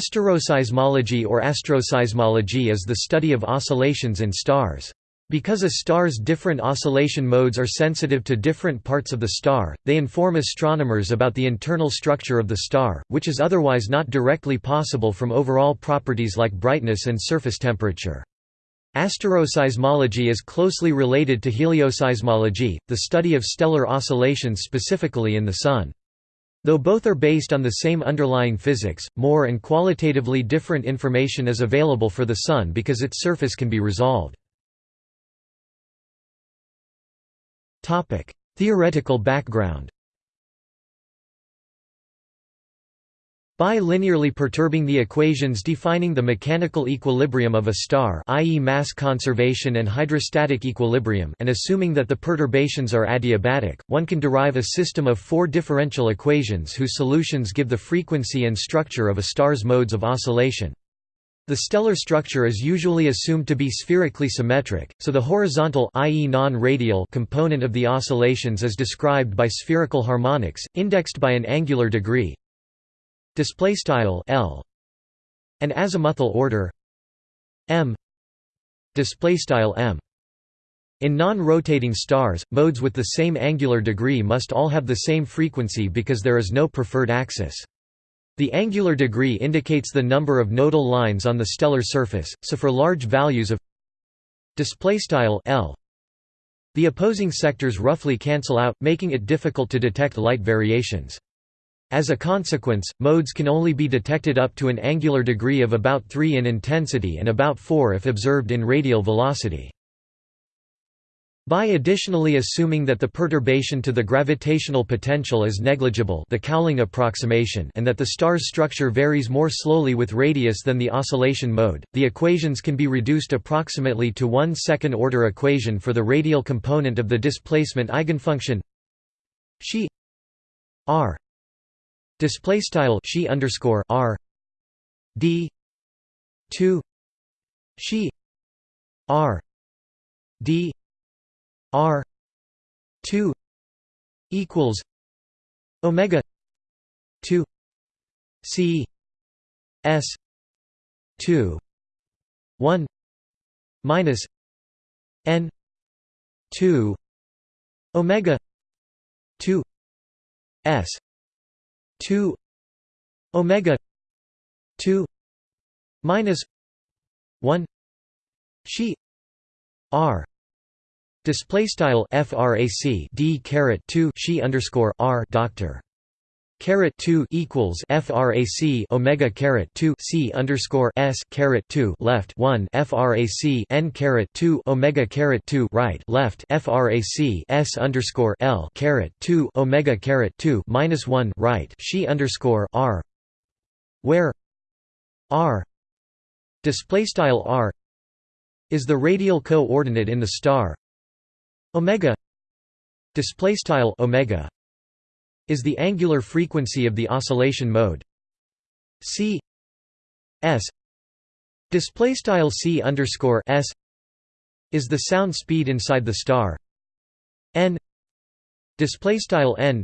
Asteroseismology or astroseismology is the study of oscillations in stars. Because a star's different oscillation modes are sensitive to different parts of the star, they inform astronomers about the internal structure of the star, which is otherwise not directly possible from overall properties like brightness and surface temperature. Asteroseismology is closely related to helioseismology, the study of stellar oscillations specifically in the Sun. Though both are based on the same underlying physics, more and qualitatively different information is available for the Sun because its surface can be resolved. Theoretical background By linearly perturbing the equations defining the mechanical equilibrium of a star i.e. mass conservation and hydrostatic equilibrium and assuming that the perturbations are adiabatic, one can derive a system of four differential equations whose solutions give the frequency and structure of a star's modes of oscillation. The stellar structure is usually assumed to be spherically symmetric, so the horizontal i.e. non-radial component of the oscillations is described by spherical harmonics, indexed by an angular degree display style L an azimuthal order m display style m. In non-rotating stars modes with the same angular degree must all have the same frequency because there is no preferred axis. The angular degree indicates the number of nodal lines on the stellar surface so for large values of display style L the opposing sectors roughly cancel out making it difficult to detect light variations as a consequence, modes can only be detected up to an angular degree of about 3 in intensity and about 4 if observed in radial velocity. By additionally assuming that the perturbation to the gravitational potential is negligible the Cowling approximation and that the star's structure varies more slowly with radius than the oscillation mode, the equations can be reduced approximately to one second-order equation for the radial component of the displacement eigenfunction xi r Display style she underscore r d two she r d r two equals omega two c s two one minus n two omega two s 2 omega 2 minus 1 she r display style frac d caret 2 she underscore r doctor caret 2 equals frac omega caret 2 c underscore s caret 2 left 1 frac n caret 2 omega caret 2 right left frac s underscore l caret 2 omega caret 2 minus 1 right she underscore r. Where r display style r is the radial coordinate in the star. Omega display style omega is the angular frequency of the oscillation mode c s display style c underscore s is the sound speed inside the star n display style n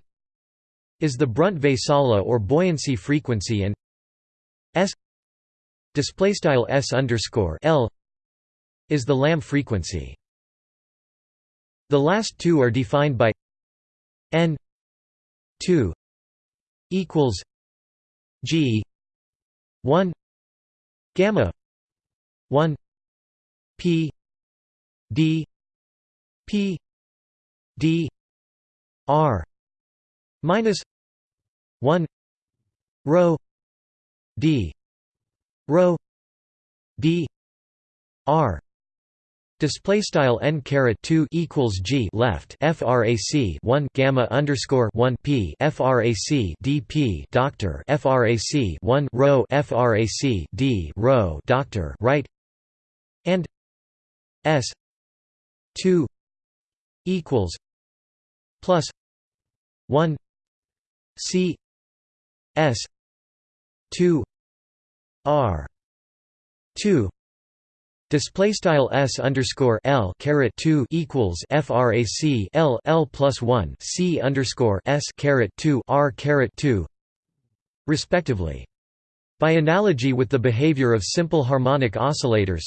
is the Brunt-Väisälä or buoyancy frequency and s display style s underscore l is the Lamb frequency. The last two are defined by n 2 equals G 1 gamma 1 P D P D R minus 1 rho D rho D R Display style n caret two equals g left frac one gamma underscore one p frac dp doctor frac one rho frac d rho doctor right? And s two equals plus one c s two r two Display style s underscore l caret two equals frac l l plus one c underscore s caret two r caret two, respectively. By analogy with the behavior of simple harmonic oscillators,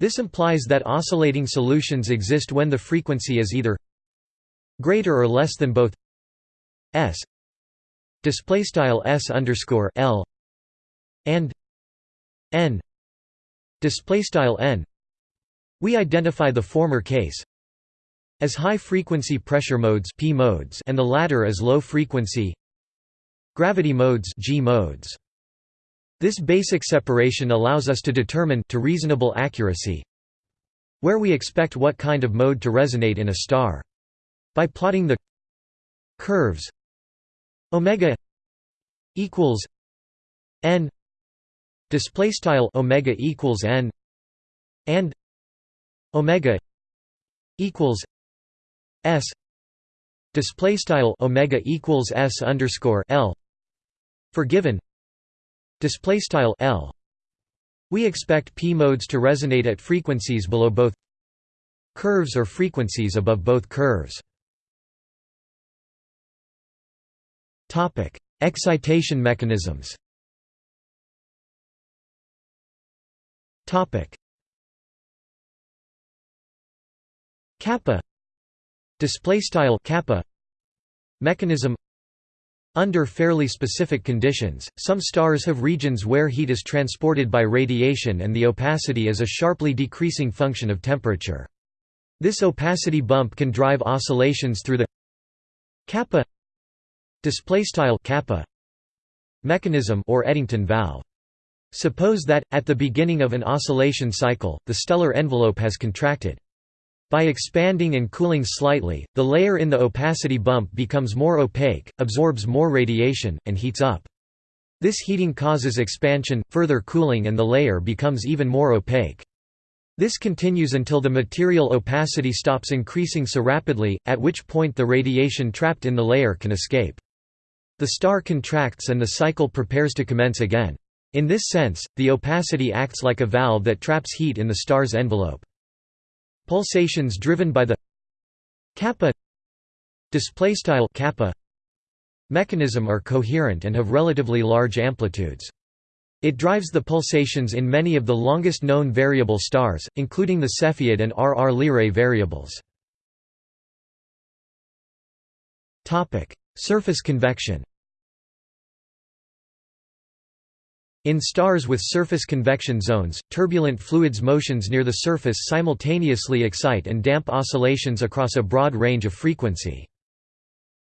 this implies that oscillating solutions exist when the frequency is either greater or less than both s display style s underscore l and n display style n. We identify the former case as high frequency pressure modes p modes and the latter as low frequency gravity modes g modes. This basic separation allows us to determine to reasonable accuracy where we expect what kind of mode to resonate in a star. By plotting the curves omega equals n display style omega equals n and omega equals s display style omega equals s underscore l for given display style L. We expect p modes to resonate at frequencies below both curves or frequencies above both curves. Topic excitation mechanisms topic. Kappa. Display style kappa. Mechanism. Under fairly specific conditions, some stars have regions where heat is transported by radiation and the opacity is a sharply decreasing function of temperature. This opacity bump can drive oscillations through the kappa. Kappa. Mechanism or Eddington valve. Suppose that, at the beginning of an oscillation cycle, the stellar envelope has contracted. By expanding and cooling slightly, the layer in the opacity bump becomes more opaque, absorbs more radiation, and heats up. This heating causes expansion, further cooling and the layer becomes even more opaque. This continues until the material opacity stops increasing so rapidly, at which point the radiation trapped in the layer can escape. The star contracts and the cycle prepares to commence again. In this sense, the opacity acts like a valve that traps heat in the star's envelope. Pulsations driven by the kappa kappa mechanism are coherent and have relatively large amplitudes. It drives the pulsations in many of the longest known variable stars, including the Cepheid and R. R. Lyrae variables. Surface convection In stars with surface convection zones, turbulent fluids motions near the surface simultaneously excite and damp oscillations across a broad range of frequency.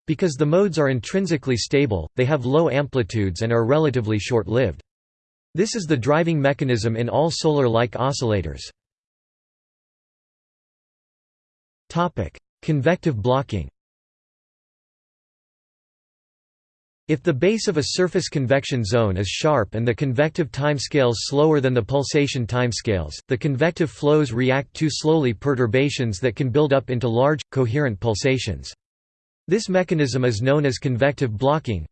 Because the modes are intrinsically stable, they have low amplitudes and are relatively short-lived. This is the driving mechanism in all solar-like oscillators. Convective blocking If the base of a surface convection zone is sharp and the convective timescales slower than the pulsation timescales, the convective flows react to slowly perturbations that can build up into large, coherent pulsations. This mechanism is known as convective blocking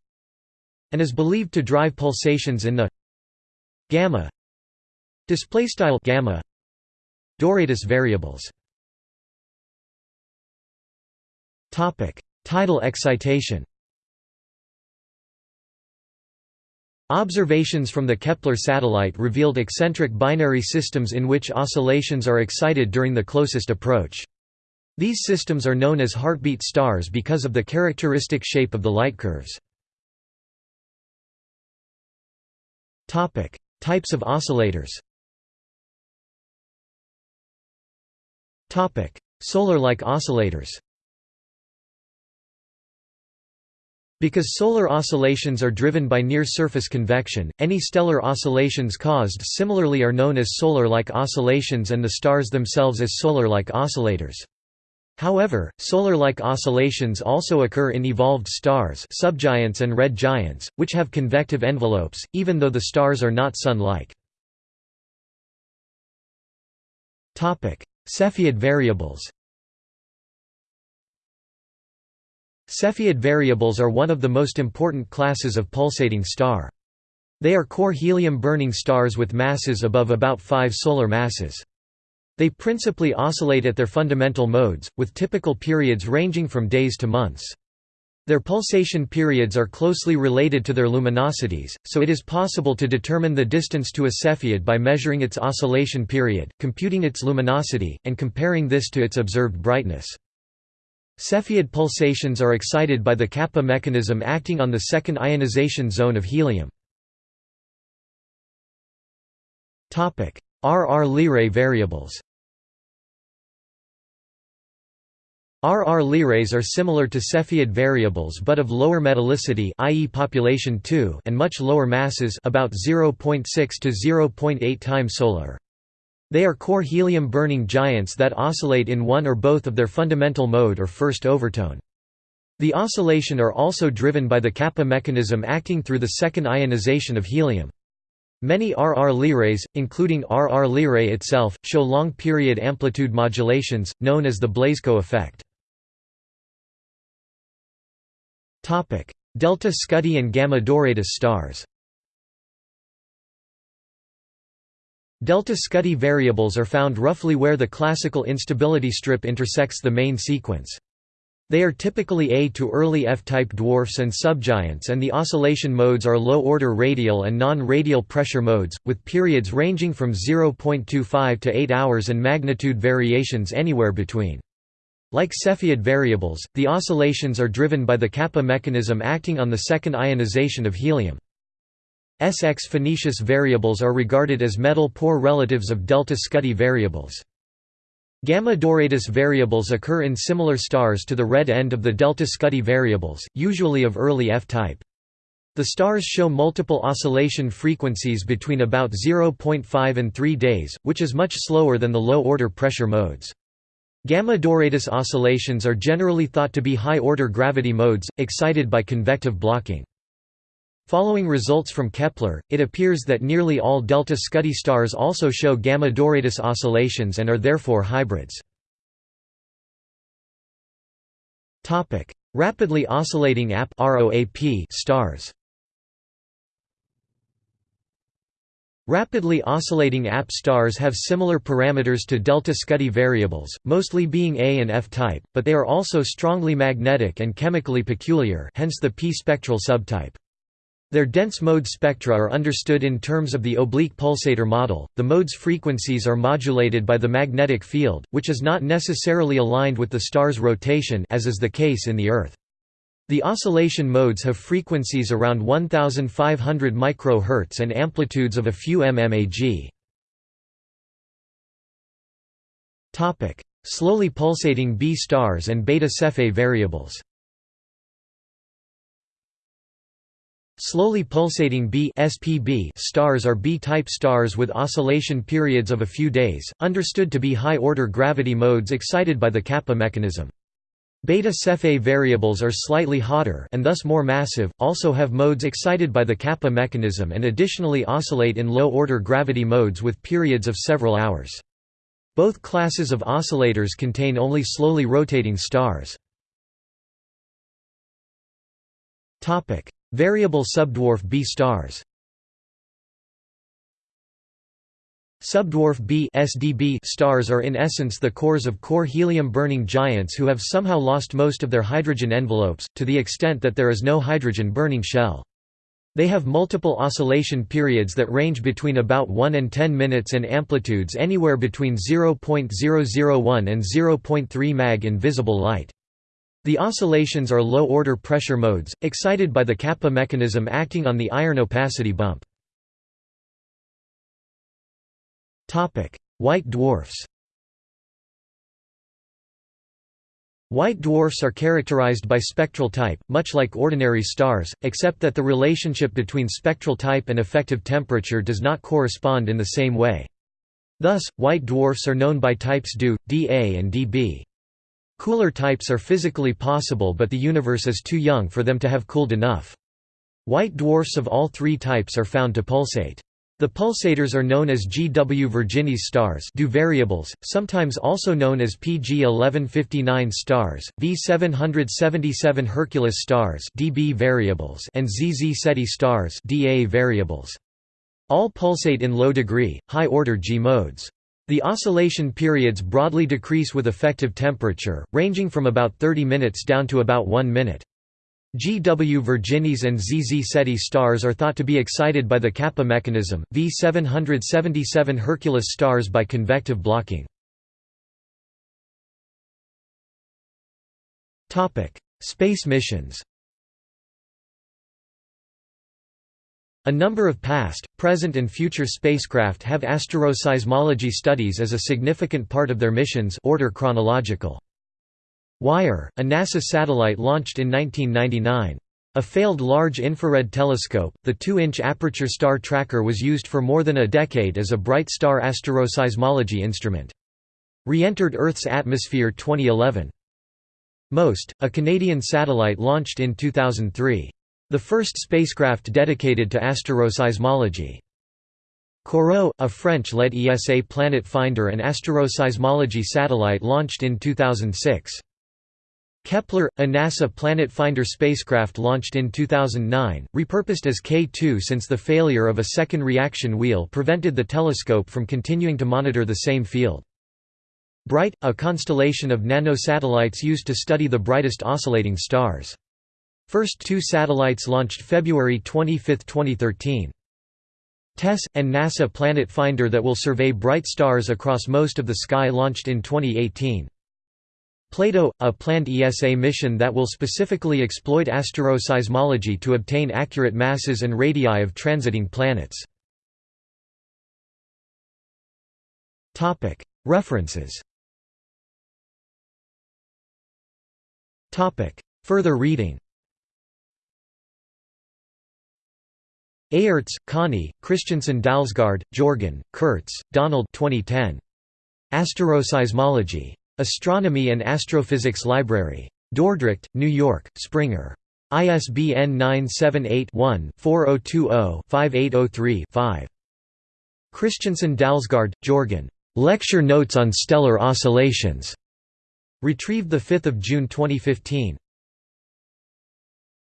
and is believed to drive pulsations in the gamma displaystyle gamma Doradus variables. Topic: Tidal excitation. Observations from the Kepler satellite revealed eccentric binary systems in which oscillations are excited during the closest approach. These systems are known as heartbeat stars because of the characteristic shape of the light curves. Types of oscillators Solar-like oscillators Because solar oscillations are driven by near-surface convection, any stellar oscillations caused similarly are known as solar-like oscillations and the stars themselves as solar-like oscillators. However, solar-like oscillations also occur in evolved stars subgiants and red giants, which have convective envelopes, even though the stars are not Sun-like. Cepheid variables Cepheid variables are one of the most important classes of pulsating star. They are core helium-burning stars with masses above about 5 solar masses. They principally oscillate at their fundamental modes, with typical periods ranging from days to months. Their pulsation periods are closely related to their luminosities, so it is possible to determine the distance to a Cepheid by measuring its oscillation period, computing its luminosity, and comparing this to its observed brightness. Cepheid pulsations are excited by the kappa mechanism acting on the second ionization zone of helium. RR Lyrae variables RR Lyraes are similar to Cepheid variables but of lower metallicity i.e. population 2 and much lower masses about 0.6 to 0.8 times solar. They are core helium-burning giants that oscillate in one or both of their fundamental mode or first overtone. The oscillation are also driven by the kappa mechanism acting through the second ionization of helium. Many RR Lyraes, including RR Lyrae itself, show long-period amplitude modulations, known as the Blazhko effect. Delta Scuti and Gamma Doradus stars. Delta Scuti variables are found roughly where the classical instability strip intersects the main sequence. They are typically A to early F-type dwarfs and subgiants and the oscillation modes are low-order radial and non-radial pressure modes, with periods ranging from 0.25 to 8 hours and magnitude variations anywhere between. Like Cepheid variables, the oscillations are driven by the kappa mechanism acting on the second ionization of helium. SX Phoenicis variables are regarded as metal-poor relatives of delta Scuti variables. Gamma Doradus variables occur in similar stars to the red end of the delta Scuti variables, usually of early F-type. The stars show multiple oscillation frequencies between about 0.5 and 3 days, which is much slower than the low-order pressure modes. Gamma Doradus oscillations are generally thought to be high-order gravity modes, excited by convective blocking. Following results from Kepler, it appears that nearly all delta Scuti stars also show gamma Doradus oscillations and are therefore hybrids. Topic: Rapidly oscillating AP stars Rapidly oscillating AP stars have similar parameters to delta Scuti variables, mostly being A and F type, but they are also strongly magnetic and chemically peculiar hence the p-spectral subtype. Their dense mode spectra are understood in terms of the oblique pulsator model. The mode's frequencies are modulated by the magnetic field, which is not necessarily aligned with the star's rotation as is the case in the Earth. The oscillation modes have frequencies around 1500 microhertz and amplitudes of a few mmag. Topic: Slowly pulsating B stars and beta Cephei variables. Slowly pulsating B SPB stars are B-type stars with oscillation periods of a few days, understood to be high-order gravity modes excited by the kappa mechanism. Beta Cephei variables are slightly hotter and thus more massive, also have modes excited by the kappa mechanism and additionally oscillate in low-order gravity modes with periods of several hours. Both classes of oscillators contain only slowly rotating stars. Variable subdwarf B stars Subdwarf B SDB stars are in essence the cores of core helium-burning giants who have somehow lost most of their hydrogen envelopes, to the extent that there is no hydrogen-burning shell. They have multiple oscillation periods that range between about 1 and 10 minutes and amplitudes anywhere between 0.001 and 0.3 mag in visible light. The oscillations are low-order pressure modes, excited by the kappa mechanism acting on the iron opacity bump. White dwarfs White dwarfs are characterized by spectral type, much like ordinary stars, except that the relationship between spectral type and effective temperature does not correspond in the same way. Thus, white dwarfs are known by types DO, dA and dB. Cooler types are physically possible but the universe is too young for them to have cooled enough. White dwarfs of all three types are found to pulsate. The pulsators are known as GW Virginis stars DO variables, sometimes also known as PG 1159 stars, V 777 Hercules stars DB variables and ZZ Ceti stars DA variables. All pulsate in low degree, high-order G modes. The oscillation periods broadly decrease with effective temperature, ranging from about 30 minutes down to about 1 minute. G. W. Virginis and ZZ Z. Ceti stars are thought to be excited by the Kappa mechanism, V 777 Hercules stars by convective blocking. Space missions A number of past, present and future spacecraft have asteroseismology studies as a significant part of their missions order chronological. WIRE, a NASA satellite launched in 1999. A failed large infrared telescope, the 2-inch aperture star tracker was used for more than a decade as a bright star asteroseismology instrument. Re-entered Earth's atmosphere 2011. MOST, a Canadian satellite launched in 2003. The first spacecraft dedicated to asteroseismology. COROT, a French-led ESA planet finder and asteroseismology satellite launched in 2006. Kepler, a NASA Planet Finder spacecraft launched in 2009, repurposed as K2 since the failure of a second reaction wheel prevented the telescope from continuing to monitor the same field. BRIGHT, a constellation of nanosatellites used to study the brightest oscillating stars. First two satellites launched February 25, 2013. TESS, and NASA Planet Finder that will survey bright stars across most of the sky launched in 2018. Plato, a planned ESA mission that will specifically exploit asteroseismology to obtain accurate masses and radii of transiting planets. References Further reading Aerts, Conny, Christensen Dalsgaard, Jorgen, Kurtz, Donald 2010. Asteroseismology. Astronomy and Astrophysics Library. Dordrecht, New York, Springer. ISBN 978-1-4020-5803-5. Christensen Dalsgaard, Jorgen. Lecture Notes on Stellar Oscillations. Retrieved 5 June 2015.